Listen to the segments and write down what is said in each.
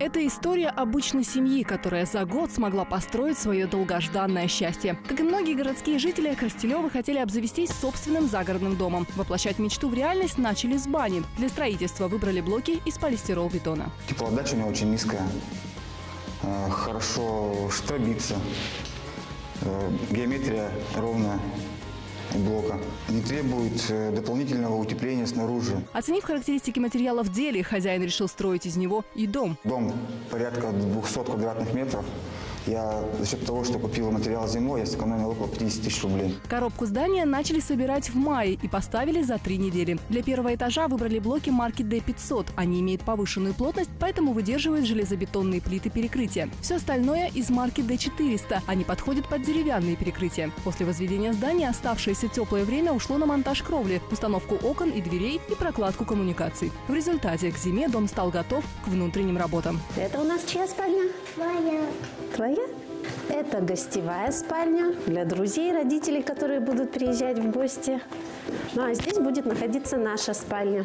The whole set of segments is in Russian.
Это история обычной семьи, которая за год смогла построить свое долгожданное счастье. Как и многие городские жители, Коростелевы хотели обзавестись собственным загородным домом. Воплощать мечту в реальность начали с бани. Для строительства выбрали блоки из полистирол-бетона. Теплоотдача у меня очень низкая. Э, Хорошо штробится. Э, Геометрия ровная блока. Не требует э, дополнительного утепления снаружи. Оценив характеристики материала в деле, хозяин решил строить из него и дом. Дом порядка 200 квадратных метров. Я за счет того, что купил материал зимой, я сэкономил около 50 тысяч рублей. Коробку здания начали собирать в мае и поставили за три недели. Для первого этажа выбрали блоки марки D500. Они имеют повышенную плотность, поэтому выдерживают железобетонные плиты перекрытия. Все остальное из марки D400. Они подходят под деревянные перекрытия. После возведения здания оставшееся теплое время ушло на монтаж кровли, установку окон и дверей и прокладку коммуникаций. В результате к зиме дом стал готов к внутренним работам. Это у нас чья спальня? Моя. Твоя? Это гостевая спальня для друзей, родителей, которые будут приезжать в гости. Ну а здесь будет находиться наша спальня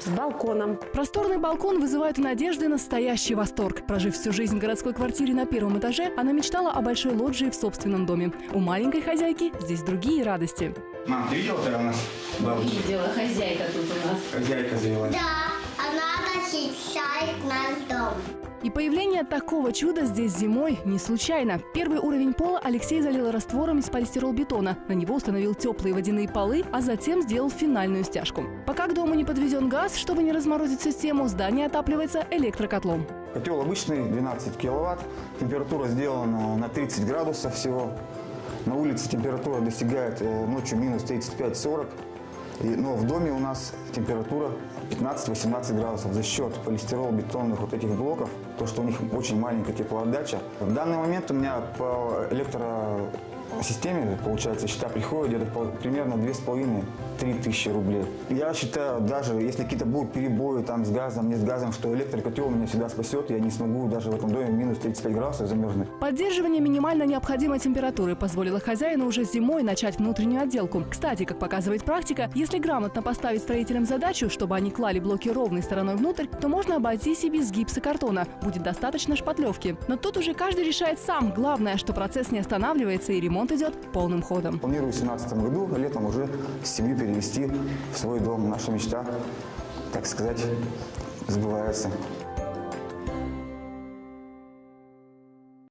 с балконом. Просторный балкон вызывает у Надежды настоящий восторг. Прожив всю жизнь в городской квартире на первом этаже, она мечтала о большой лоджии в собственном доме. У маленькой хозяйки здесь другие радости. Мам, ты видела, когда у нас бабушка, Видела, хозяйка тут у нас. хозяйка завелась? Да, защищает наш дом. И появление такого чуда здесь зимой не случайно. Первый уровень пола Алексей залил раствором из полистиролбетона. На него установил теплые водяные полы, а затем сделал финальную стяжку. Пока к дому не подвезен газ, чтобы не разморозить систему, здание отапливается электрокотлом. Котел обычный, 12 киловатт. Температура сделана на 30 градусов всего. На улице температура достигает э, ночью минус 35-40. И- Но в доме у нас температура 15-18 градусов за счет полистирол-бетонных вот этих блоков, то, что у них очень маленькая теплоотдача. В данный момент у меня по электросистеме, получается, счета приходят где-то примерно 2,5-3 тысячи рублей. Я считаю, даже если какие-то будут перебои там с газом, не с газом, что электрокотел меня всегда спасет, я не смогу даже в этом доме минус 35 градусов замерзнуть. Поддерживание минимально необходимой температуры позволило хозяину уже зимой начать внутреннюю отделку. Кстати, как показывает практика, если грамотно поставить строителям задачу, чтобы они клали блоки ровной стороной внутрь, то можно обойтись и без гипсокартона. Будет достаточно шпатлевки. Но тут уже каждый решает сам. Главное, что процесс не останавливается и ремонт идет полным ходом. Планирую в 2017 году летом уже семью перевести в свой дом. Наша мечта, так сказать, сбывается.